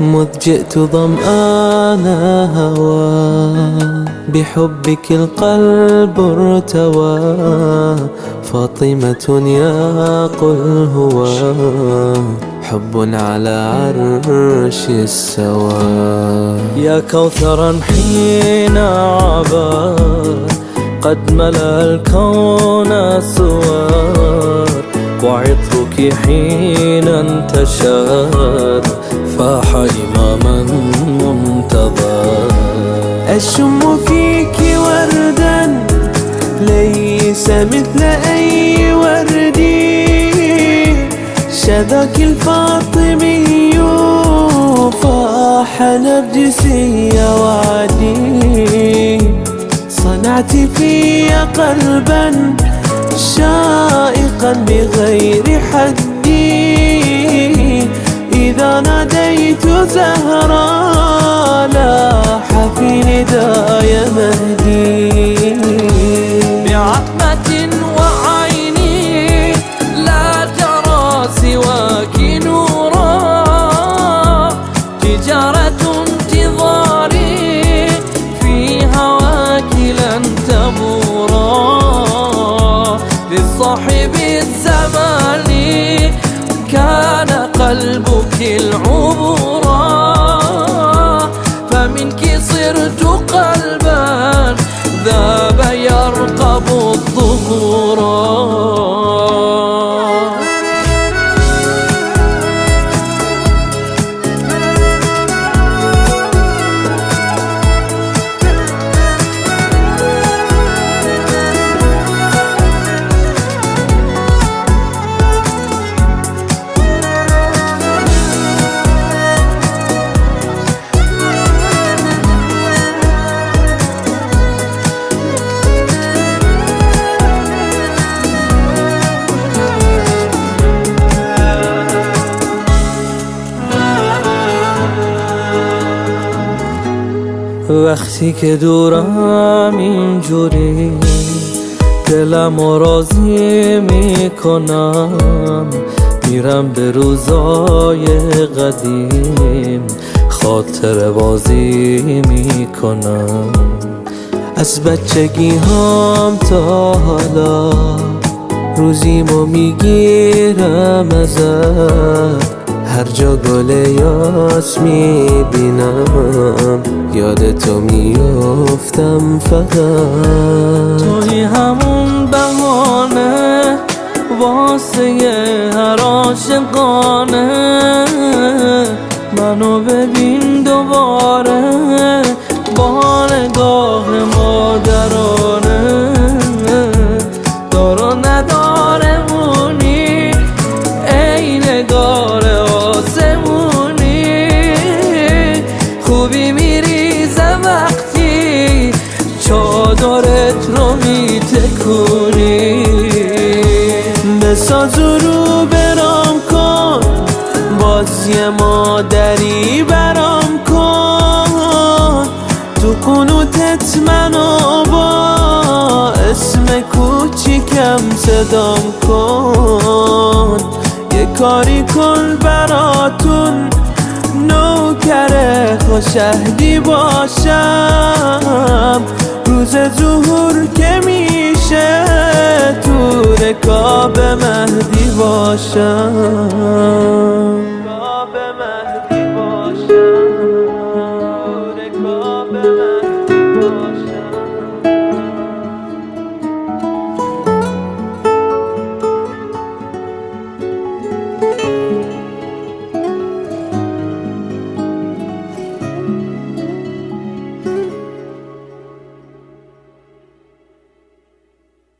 مذ جئت ظمآن هوى بحبك القلب ارتوى. فاطمة يا قل هو حب على عرش السوا يا كوثرا حين عبا قد ملأ الكون سوار وعطرك حين انتشر فاح إماما منتظر أشم فيك وردا ليس مثل أي ورد. شذاك الفاطمي فاح نرجسي وعدي. صنعت في قلبا شائقا بغير حدي. إذا ناديت زهرا لاح في نداي مهدي. بعتمة وعيني لا ترى سواك نورا. تجارة انتظاري في هواك لن تبورا. للصاحب الظهورا وقتی که دورم اینجوری دلم راضی می‌کنم. میرم به روزای قدیم خاطر بازی می‌کنم. از بچگی هم تا حالا روزیمو می‌گیرم ازت. هر جا گل یاس می‌بینم. یاد تو میافتم فقط. توی همون بهانه واسه هر عاشقانه منو ببین دوباره. یه مادری برام کن. تو قنوتت منو با اسم کوچیکم صدام کن. یه کاری کن براتون نوکر خوشهدی باشم. روز ظهور که میشه تو رکاب مهدی باشم.